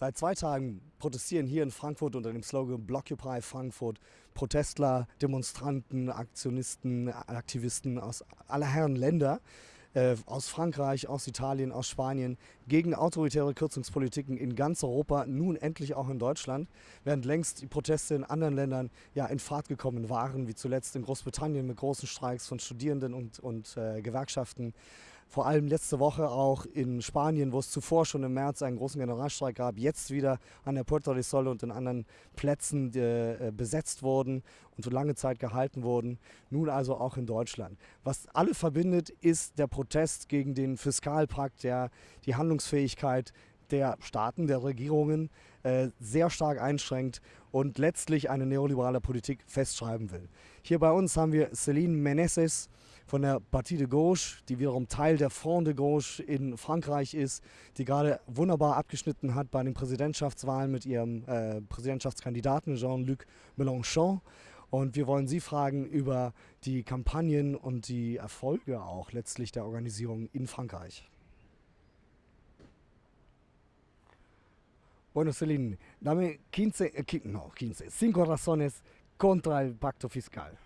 Seit zwei Tagen protestieren hier in Frankfurt unter dem Slogan Blockupy Frankfurt Protestler, Demonstranten, Aktionisten, Aktivisten aus aller Herren Länder äh, aus Frankreich, aus Italien, aus Spanien gegen autoritäre Kürzungspolitiken in ganz Europa, nun endlich auch in Deutschland, während längst die Proteste in anderen Ländern ja in Fahrt gekommen waren, wie zuletzt in Großbritannien mit großen Streiks von Studierenden und, und äh, Gewerkschaften vor allem letzte Woche auch in Spanien, wo es zuvor schon im März einen großen Generalstreik gab, jetzt wieder an der Puerto del Sol und in anderen Plätzen äh, besetzt wurden und für lange Zeit gehalten wurden. Nun also auch in Deutschland. Was alle verbindet, ist der Protest gegen den Fiskalpakt, der die Handlungsfähigkeit der Staaten, der Regierungen äh, sehr stark einschränkt und letztlich eine neoliberale Politik festschreiben will. Hier bei uns haben wir Céline Meneses, von der Partie de Gauche, die wiederum Teil der Front de Gauche in Frankreich ist, die gerade wunderbar abgeschnitten hat bei den Präsidentschaftswahlen mit ihrem äh, Präsidentschaftskandidaten Jean-Luc Mélenchon. Und wir wollen Sie fragen über die Kampagnen und die Erfolge auch letztlich der Organisierung in Frankreich. Bueno, Celine, dame 15, eh, no, 15, cinco razones contra el pacto fiscal.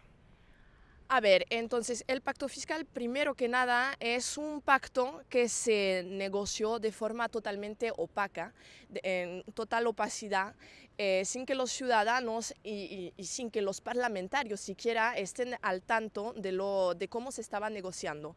A ver, entonces el pacto fiscal, primero que nada, es un pacto que se negoció de forma totalmente opaca, en total opacidad, eh, sin que los ciudadanos y, sin que los parlamentarios siquiera estén al tanto de, lo, de cómo se estaba negociando.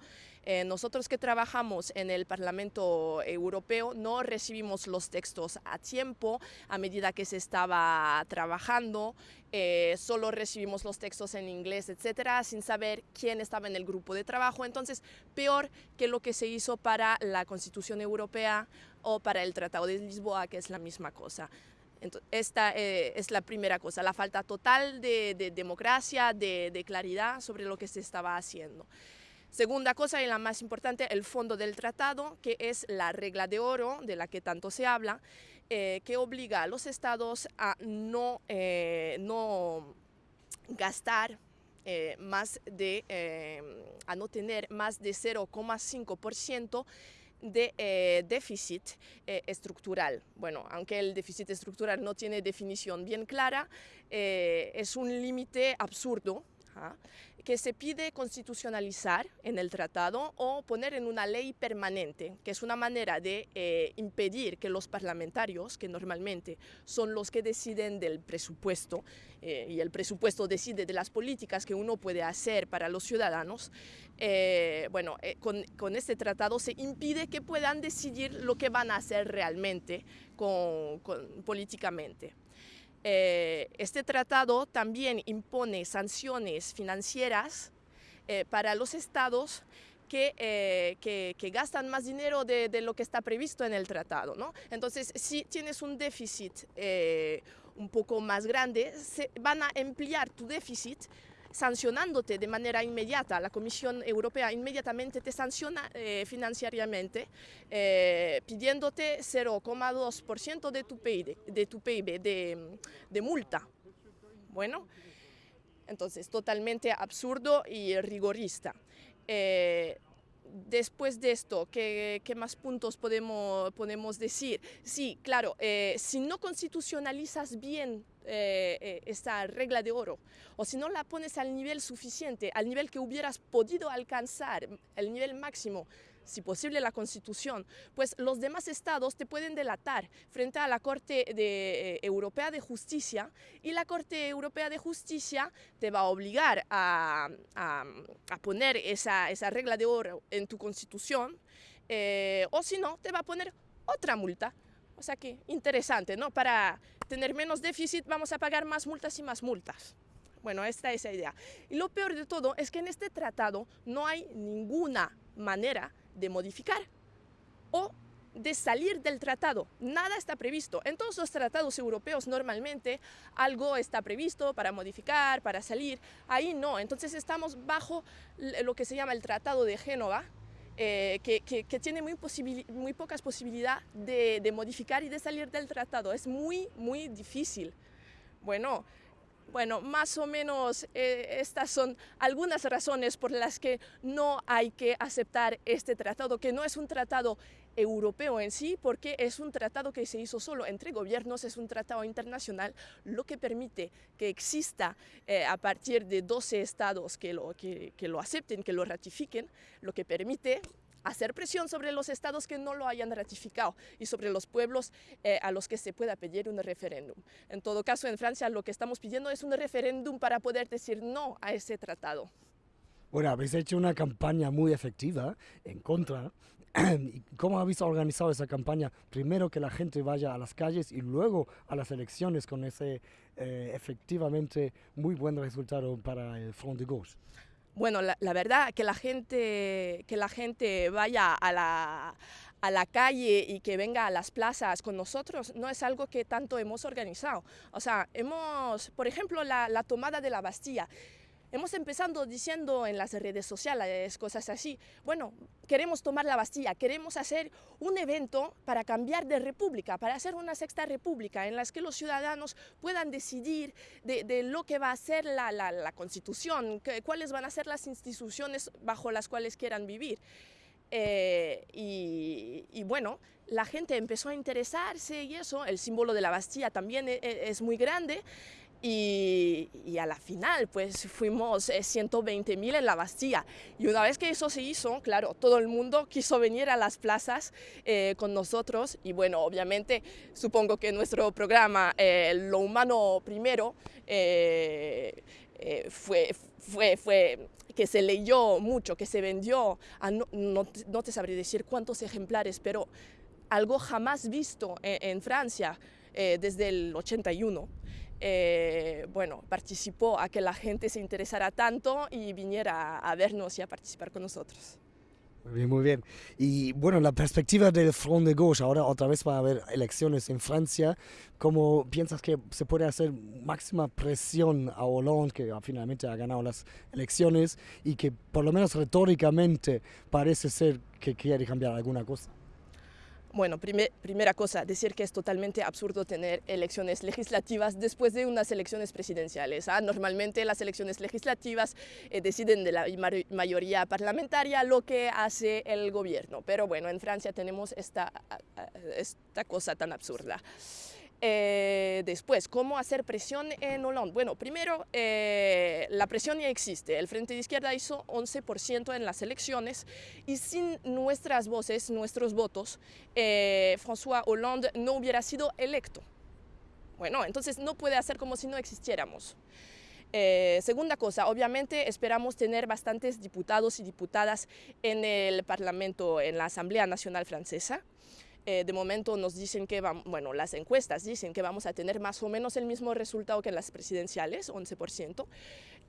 Eh, nosotros que trabajamos en el Parlamento Europeo no recibimos los textos a tiempo, a medida que se estaba trabajando, eh, solo recibimos los textos en inglés, etcétera, sin saber quién estaba en el grupo de trabajo. Entonces, peor que lo que se hizo para la Constitución Europea o para el Tratado de Lisboa, que es la misma cosa. esta eh, es la primera cosa, la falta total de, democracia, de, claridad sobre lo que se estaba haciendo. Segunda cosa y la más importante, el fondo del tratado, que es la regla de oro de la que tanto se habla, eh, que obliga a los estados a no, eh, gastar más de, a no tener más de 0,5% de eh, déficit eh, estructural. Bueno, aunque el déficit estructural no tiene definición bien clara, eh, es un límite absurdo que se pide constitucionalizar en el tratado o poner en una ley permanente, que es una manera de eh, impedir que los parlamentarios, que normalmente son los que deciden del presupuesto, eh, y el presupuesto decide de las políticas que uno puede hacer para los ciudadanos, eh, bueno, con, este tratado se impide que puedan decidir lo que van a hacer realmente con, políticamente. Eh, este tratado también impone sanciones financieras eh, para los estados eh, que, que, gastan más dinero de, de, lo que está previsto en el tratado. ¿no? Entonces, si tienes un déficit un poco más grande, se van a emplear tu déficit sancionándote de manera inmediata. La Comisión Europea inmediatamente te sanciona eh, financieramente, eh, pidiéndote 0,2% de tu PIB, de, tu PIB de, multa. Bueno, entonces totalmente absurdo y rigorista. Eh, después de esto, ¿qué, más puntos podemos, decir? Sí, claro, eh, si no constitucionalizas bien eh, eh, esta regla de oro, o si no la pones al nivel suficiente, al nivel que hubieras podido alcanzar, el nivel máximo, si posible la Constitución, pues los demás estados te pueden delatar frente a la Corte de, Europea de Justicia y la Corte Europea de Justicia te va a obligar a, poner esa, esa, regla de oro en tu Constitución o si no, te va a poner otra multa. O sea que interesante, ¿no? Para tener menos déficit vamos a pagar más multas y más multas. Bueno, esta es la idea. Y lo peor de todo es que en este tratado no hay ninguna manera de modificar o de salir del tratado. Nada está previsto. En todos los tratados europeos normalmente algo está previsto para modificar, para salir. Ahí no. Entonces estamos bajo lo que se llama el Tratado de Génova, eh, que, tiene muy, muy pocas posibilidades de, modificar y de salir del tratado. Es muy, muy difícil. Bueno, bueno, más o menos eh, estas son algunas razones por las que no hay que aceptar este tratado, que no es un tratado europeo en sí, porque es un tratado que se hizo solo entre gobiernos, es un tratado internacional, lo que permite que exista eh, a partir de 12 estados que lo, que, que lo acepten, que lo ratifiquen, lo que permite hacer presión sobre los estados que no lo hayan ratificado y sobre los pueblos eh, a los que se pueda pedir un referéndum. En todo caso, en Francia lo que estamos pidiendo es un referéndum para poder decir no a ese tratado. Bueno, habéis hecho una campaña muy efectiva en contra. ¿Cómo habéis organizado esa campaña? Primero que la gente vaya a las calles y luego a las elecciones con ese eh, efectivamente muy buen resultado para el Front de Gauche. Bueno, la, la, verdad que la gente, que la gente vaya a la, a la calle y que venga a las plazas con nosotros no es algo que tanto hemos organizado. O sea, hemos, por ejemplo, la, la tomada de la Bastilla. Hemos empezado diciendo en las redes sociales cosas así, bueno, queremos tomar la Bastilla, queremos hacer un evento para cambiar de república, para hacer una sexta república en la que los ciudadanos puedan decidir de, de lo que va a ser la, la, la constitución, que, cuáles van a ser las instituciones bajo las cuales quieran vivir. Eh, y, y, bueno, la gente empezó a interesarse y eso, el símbolo de la Bastilla también es, e, es muy grande. Y, y, a la final, pues fuimos 120 eh, en la Bastilla. Y una vez que eso se hizo, claro, todo el mundo quiso venir a las plazas eh, con nosotros. Y bueno, obviamente, supongo que nuestro programa, eh, Lo Humano Primero, eh, eh, fue, fue, fue que se leyó mucho, que se vendió, a no, no, no, te sabré decir cuántos ejemplares, pero algo jamás visto en, en Francia desde el 81 eh, bueno, participó a que la gente se interesara tanto y viniera a vernos y a participar con nosotros. Muy bien, muy bien. Y bueno, la perspectiva del Front de Gauche, ahora otra vez va a haber elecciones en Francia. ¿Cómo piensas que se puede hacer máxima presión a Hollande, que finalmente ha ganado las elecciones y que por lo menos retóricamente parece ser que quiere cambiar alguna cosa? Bueno, primer, primera cosa, decir que es totalmente absurdo tener elecciones legislativas después de unas elecciones presidenciales. ¿ah? Normalmente las elecciones legislativas eh, deciden de la mayoría parlamentaria lo que hace el gobierno. Pero bueno, en Francia tenemos esta, esta cosa tan absurda. Eh, después, ¿cómo hacer presión en Hollande? Bueno, primero, eh, la presión ya existe. El Frente de Izquierda hizo 11% en las elecciones y sin nuestras voces, nuestros votos, eh, François Hollande no hubiera sido electo. Bueno, entonces no puede hacer como si no existiéramos. Eh, segunda cosa, obviamente esperamos tener bastantes diputados y diputadas en el Parlamento, en la Asamblea Nacional Francesa. Eh, de momento nos dicen que, bueno, las encuestas dicen que vamos a tener más o menos el mismo resultado que en las presidenciales, 11%.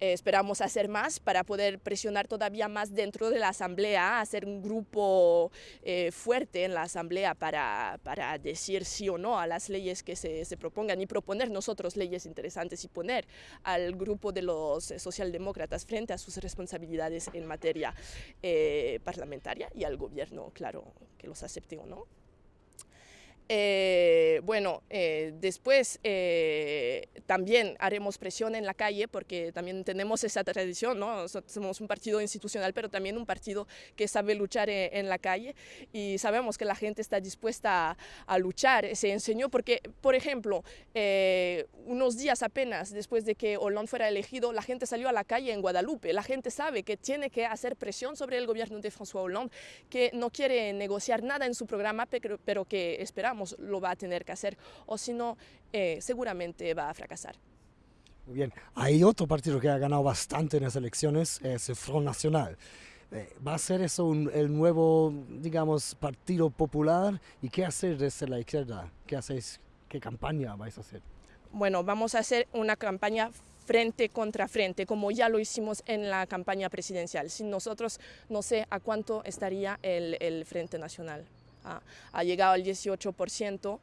Eh, esperamos hacer más para poder presionar todavía más dentro de la Asamblea, hacer un grupo eh, fuerte en la Asamblea para, para, decir sí o no a las leyes que se, se, propongan y proponer nosotros leyes interesantes y poner al grupo de los socialdemócratas frente a sus responsabilidades en materia eh, parlamentaria y al gobierno, claro, que los acepte o no. Eh, bueno, eh, después eh, también haremos presión en la calle porque también tenemos esa tradición, ¿no? Somos un partido institucional, pero también un partido que sabe luchar en, en la calle y sabemos que la gente está dispuesta a, a luchar. Se enseñó porque, por ejemplo, eh, unos días apenas después de que Hollande fuera elegido, la gente salió a la calle en Guadalupe. La gente sabe que tiene que hacer presión sobre el gobierno de François Hollande, que no quiere negociar nada en su programa, pero, pero que esperamos lo va a tener que hacer, o si no, eh, seguramente va a fracasar. Muy bien, hay otro partido que ha ganado bastante en las elecciones, es el Front Nacional. Eh, ¿Va a ser eso un, el nuevo, digamos, partido popular? ¿Y qué hacer desde la izquierda? ¿Qué hacéis? ¿Qué campaña vais a hacer? Bueno, vamos a hacer una campaña frente contra frente, como ya lo hicimos en la campaña presidencial. Sin nosotros, no sé a cuánto estaría el, el Frente Nacional ha, ha llegado al 18%.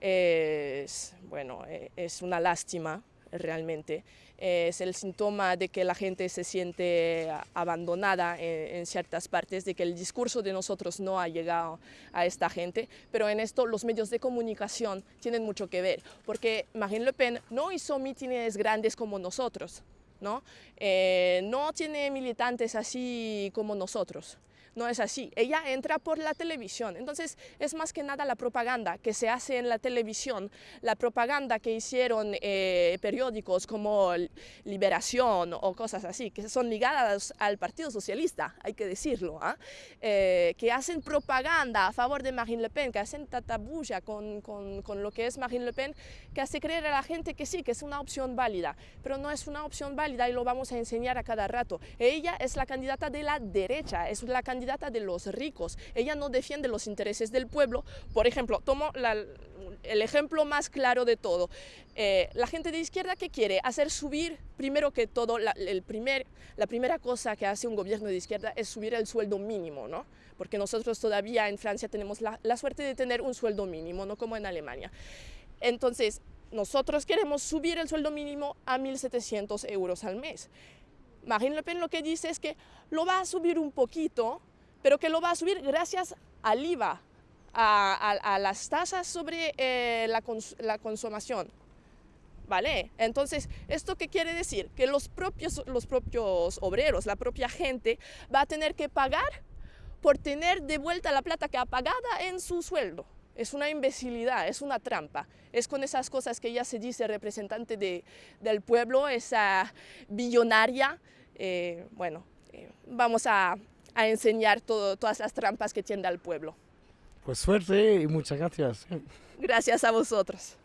Es, bueno, e, es una lástima realmente. Es el síntoma de que la gente se siente abandonada en, en, ciertas partes, de que el discurso de nosotros no ha llegado a esta gente, pero en esto los medios de comunicación tienen mucho que ver, porque Marine Le Pen no hizo mítines grandes como nosotros, ¿no? Eh, no tiene militantes así como nosotros. No es así. Ella entra por la televisión. Entonces, es más que nada la propaganda que se hace en la televisión, la propaganda que hicieron eh, periódicos como Liberación o cosas así, que son ligadas al Partido Socialista, hay que decirlo, ¿ah? eh, que hacen propaganda a favor de Marine Le Pen, que hacen tatabulla con, con, con lo que es Marine Le Pen, que hace creer a la gente que sí, que es una opción válida, pero no es una opción válida y lo vamos a enseñar a cada rato. Ella es la candidata de la derecha, es la candidata de los ricos. Ella no defiende los intereses del pueblo. Por ejemplo, tomo el ejemplo más claro de todo. Eh, la gente de izquierda que quiere hacer subir, primero que todo, la, el primer, la primera cosa que hace un gobierno de izquierda es subir el sueldo mínimo, ¿no? Porque nosotros todavía en Francia tenemos la, la suerte de tener un sueldo mínimo, no como en Alemania. Entonces, nosotros queremos subir el sueldo mínimo a 1.700 euros al mes. Marine Le Pen lo que dice es que lo va a subir un poquito, pero que lo va a subir gracias al IVA, a, las tasas sobre eh, la, la, consumación. ¿Vale? Entonces, ¿esto qué quiere decir? Que los propios, los propios obreros, la propia gente, va a tener que pagar por tener de vuelta la plata que ha pagada en su sueldo. Es una imbecilidad, es una trampa. Es con esas cosas que ella se dice representante de, del pueblo, esa billonaria. Eh, bueno, eh, vamos a, a enseñar todo, todas las trampas que tiende al pueblo. Pues suerte y muchas gracias. Gracias a vosotros.